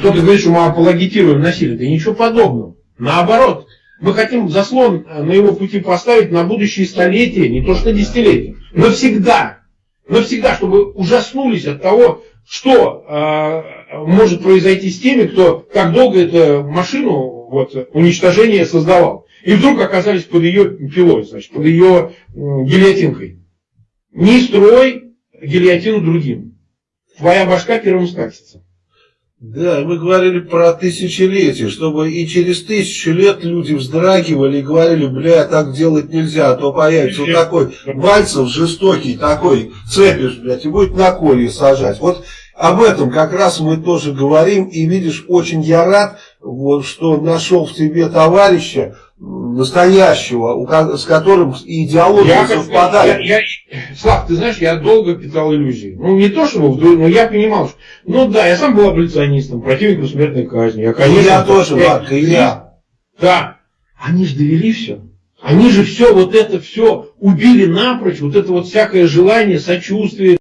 Кто-то говорит, что мы апологетируем насилие. Да ничего подобного. Наоборот, мы хотим заслон на его пути поставить на будущие столетия, не то что десятилетия. Навсегда. Навсегда, чтобы ужаснулись от того, что э, может произойти с теми, кто так долго эту машину вот, уничтожения создавал. И вдруг оказались под ее пилой, значит, под ее э, гильотинкой. Не строй гильотину другим. Твоя башка первым скатится. Да, мы говорили про тысячелетие, чтобы и через тысячу лет люди вздрагивали и говорили, бля, так делать нельзя, а то появится вот такой Бальцев жестокий, такой цепишь, блядь, и будет на колье сажать. Вот об этом как раз мы тоже говорим, и видишь, очень я рад, вот, что нашел в тебе товарища, настоящего, с которым идеология я совпадает. Я, я, Слав, ты знаешь, я долго питал иллюзии. Ну, не то, чтобы но я понимал, что... Ну да, я сам был аболиционистом, противником смертной казни. Я, конечно, я тоже, Марк, и я. Да. Они же довели все. Они же все, вот это все убили напрочь, вот это вот всякое желание, сочувствие,